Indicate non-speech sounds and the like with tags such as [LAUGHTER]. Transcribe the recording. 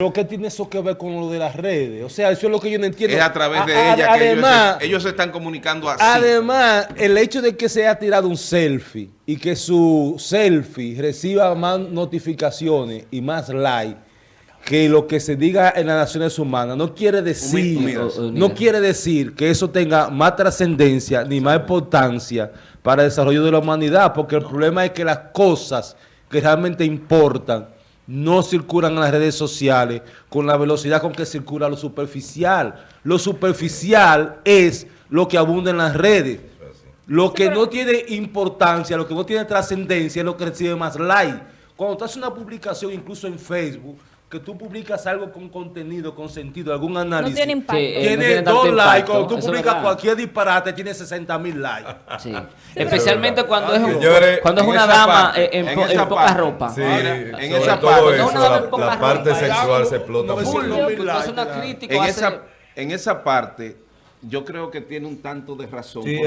Pero ¿qué tiene eso que ver con lo de las redes? O sea, eso es lo que yo no entiendo. Es a través de A- a- ella que ellos además, ellos se están comunicando así. Además, el hecho de que se haya tirado un selfie y que su selfie reciba más notificaciones y más likes que lo que se diga en las Naciones Humanas no quiere decir, no quiere decir que eso tenga más trascendencia ni más importancia para el desarrollo de la humanidad, porque el problema es que las cosas que realmente importan no circulan en las redes sociales con la velocidad con que circula lo superficial. Lo superficial es lo que abunda en las redes. Lo que no tiene importancia, lo que no tiene trascendencia es lo que recibe más like. Cuando tú haces una publicación, incluso en Facebook, que tú publicas algo con contenido, con sentido, algún No análisis, tiene impacto. Sí, eh, no tiene tiene tanto dos likes. impacto, Cuando tú eso publicas cualquier disparate, tiene 60 mil likes. [LAUGHS] Sí. Especialmente cuando es, Señores, cuando es en una dama parte, eh, en, en po- en poca parte. ropa. Sí, Ahora, en esa parte- eso, No, la, la no, parte no, sexual se explota no. Full, likes, una crítica. en, hace- esa, en esa parte, yo creo que tiene un tanto de razón. Sí,